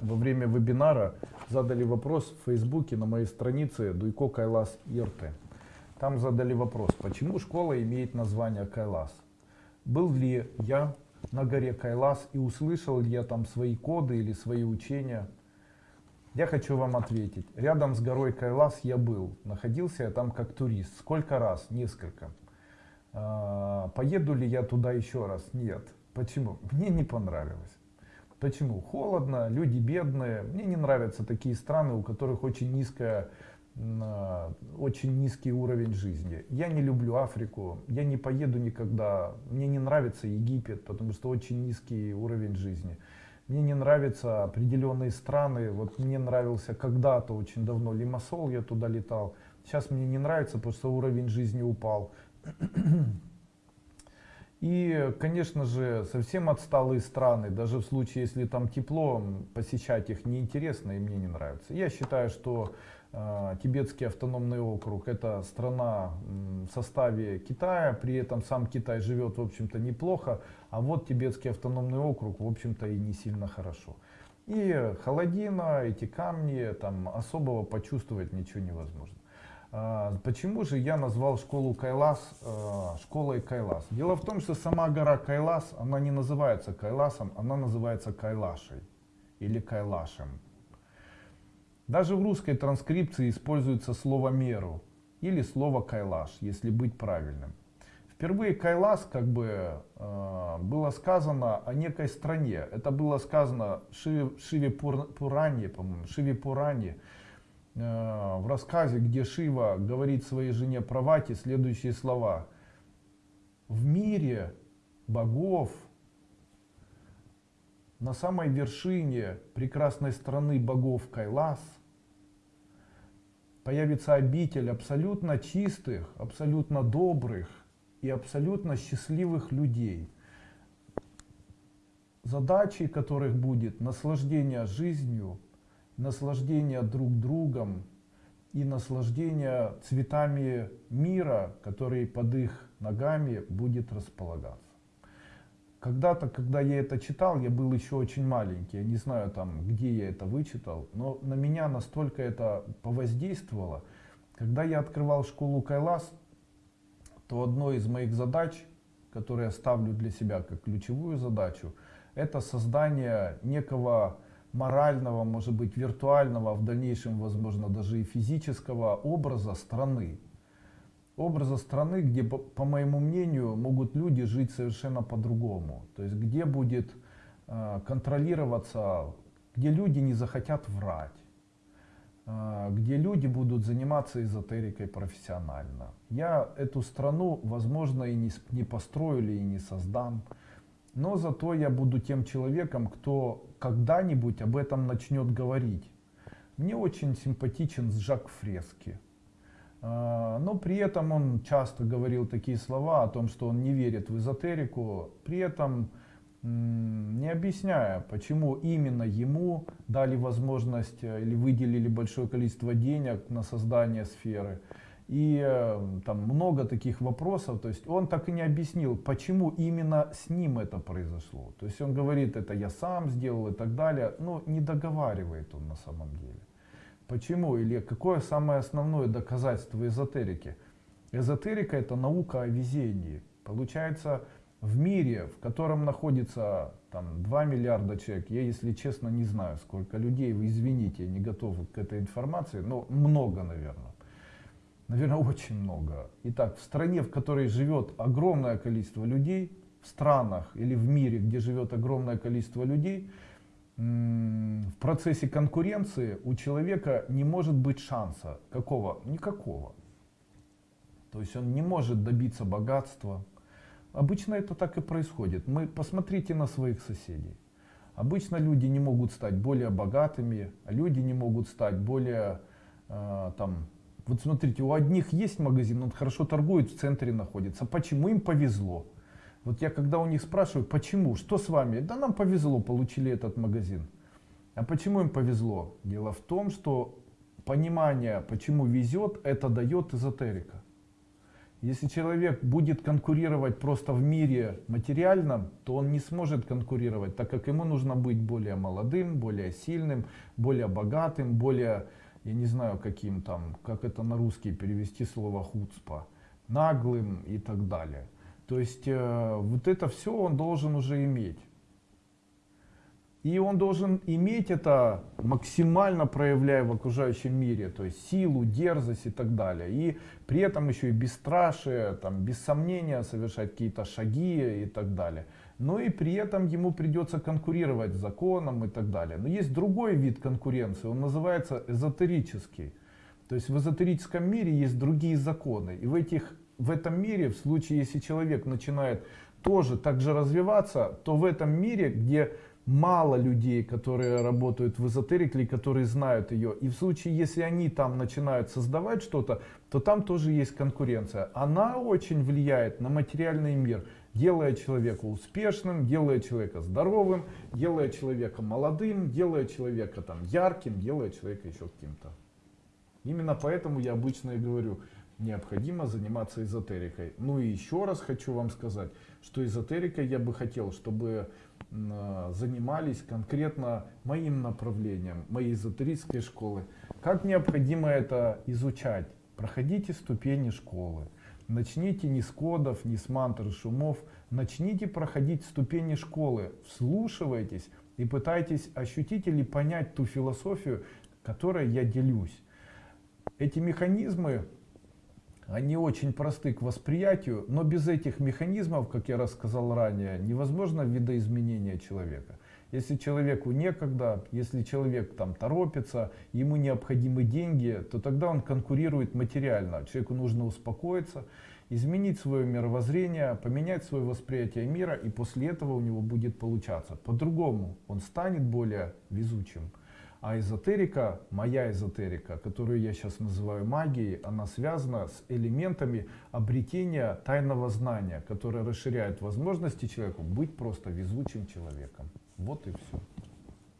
Во время вебинара задали вопрос в Фейсбуке на моей странице Дуйко Кайлас Ирты. Там задали вопрос, почему школа имеет название Кайлас? Был ли я на горе Кайлас и услышал ли я там свои коды или свои учения? Я хочу вам ответить. Рядом с горой Кайлас я был. Находился я там как турист. Сколько раз? Несколько. А, поеду ли я туда еще раз? Нет. Почему? Мне не понравилось. Почему? Холодно, люди бедные. Мне не нравятся такие страны, у которых очень низкая очень низкий уровень жизни. Я не люблю Африку, я не поеду никогда. Мне не нравится Египет, потому что очень низкий уровень жизни. Мне не нравятся определенные страны. Вот мне нравился когда-то очень давно Лимассол, я туда летал. Сейчас мне не нравится, потому что уровень жизни упал. И, конечно же, совсем отсталые страны, даже в случае, если там тепло, посещать их неинтересно и мне не нравится. Я считаю, что э, Тибетский автономный округ это страна э, в составе Китая, при этом сам Китай живет, в общем-то, неплохо, а вот Тибетский автономный округ, в общем-то, и не сильно хорошо. И холодина, эти камни, там особого почувствовать ничего невозможно. А, почему же я назвал школу Кайлас э, школой Кайлас? Дело в том, что сама гора Кайлас, она не называется Кайласом, она называется Кайлашей или Кайлашем. Даже в русской транскрипции используется слово меру или слово Кайлаш, если быть правильным. Впервые Кайлас как бы э, было сказано о некой стране. Это было сказано Шиве, Пуране, по-моему, Шиве Пуране, в рассказе, где Шива говорит своей жене Правати следующие слова. В мире богов, на самой вершине прекрасной страны богов Кайлас, появится обитель абсолютно чистых, абсолютно добрых и абсолютно счастливых людей, задачей которых будет наслаждение жизнью, наслаждение друг другом и наслаждение цветами мира, который под их ногами будет располагаться. Когда-то, когда я это читал, я был еще очень маленький, я не знаю там, где я это вычитал, но на меня настолько это повоздействовало. Когда я открывал школу Кайлас, то одной из моих задач, которые я ставлю для себя как ключевую задачу, это создание некого морального, может быть виртуального, а в дальнейшем, возможно, даже и физического образа страны. Образа страны, где, по моему мнению, могут люди жить совершенно по-другому. То есть, где будет э, контролироваться, где люди не захотят врать, э, где люди будут заниматься эзотерикой профессионально. Я эту страну, возможно, и не, построю и не создам. Но зато я буду тем человеком, кто когда-нибудь об этом начнет говорить. Мне очень симпатичен Жак Фрески. А, но при этом он часто говорил такие слова о том, что он не верит в эзотерику, при этом не объясняя, почему именно ему дали возможность э, или выделили большое количество денег на создание сферы. И э, там много таких вопросов, то есть он так и не объяснил, почему именно с ним это произошло. То есть он говорит, это я сам сделал и так далее, но не договаривает он на самом деле. Почему или какое самое основное доказательство эзотерики? Эзотерика это наука о везении. Получается, в мире, в котором находится там 2 миллиарда человек, я, если честно, не знаю, сколько людей, вы извините, не готов к этой информации, но много, наверное. Наверное, очень много. Итак, в стране, в которой живет огромное количество людей, в странах или в мире, где живет огромное количество людей, в процессе конкуренции у человека не может быть шанса. Какого? Никакого. То есть он не может добиться богатства. Обычно это так и происходит. Мы посмотрите на своих соседей. Обычно люди не могут стать более богатыми, люди не могут стать более э, там, вот смотрите, у одних есть магазин, он хорошо торгует, в центре находится. Почему им повезло? Вот я когда у них спрашиваю, почему, что с вами? Да нам повезло, получили этот магазин. А почему им повезло? Дело в том, что понимание, почему везет, это дает эзотерика. Если человек будет конкурировать просто в мире материальном, то он не сможет конкурировать, так как ему нужно быть более молодым, более сильным, более богатым, более, я не знаю каким там, как это на русский перевести слово хуцпа, наглым и так далее. То есть э, вот это все он должен уже иметь. И он должен иметь это максимально проявляя в окружающем мире, то есть силу, дерзость и так далее. И при этом еще и бесстрашие, там, без сомнения совершать какие-то шаги и так далее. Но и при этом ему придется конкурировать с законом и так далее. Но есть другой вид конкуренции, он называется эзотерический. То есть в эзотерическом мире есть другие законы. И в, этих, в этом мире, в случае, если человек начинает тоже так же развиваться, то в этом мире, где мало людей, которые работают в эзотерике которые знают ее. И в случае, если они там начинают создавать что-то, то там тоже есть конкуренция. Она очень влияет на материальный мир, делая человека успешным, делая человека здоровым, делая человека молодым, делая человека там ярким, делая человека еще каким-то. Именно поэтому я обычно и говорю, необходимо заниматься эзотерикой. Ну и еще раз хочу вам сказать, что эзотерикой я бы хотел, чтобы занимались конкретно моим направлением, моей эзотерической школы. Как необходимо это изучать? Проходите ступени школы. Начните не с кодов, не с мантр шумов. Начните проходить ступени школы. Вслушивайтесь и пытайтесь ощутить или понять ту философию, которой я делюсь. Эти механизмы они очень просты к восприятию, но без этих механизмов, как я рассказал ранее, невозможно видоизменение человека. Если человеку некогда, если человек там торопится, ему необходимы деньги, то тогда он конкурирует материально. Человеку нужно успокоиться, изменить свое мировоззрение, поменять свое восприятие мира, и после этого у него будет получаться. По-другому он станет более везучим. А эзотерика, моя эзотерика, которую я сейчас называю магией, она связана с элементами обретения тайного знания, которое расширяет возможности человеку быть просто везучим человеком. Вот и все.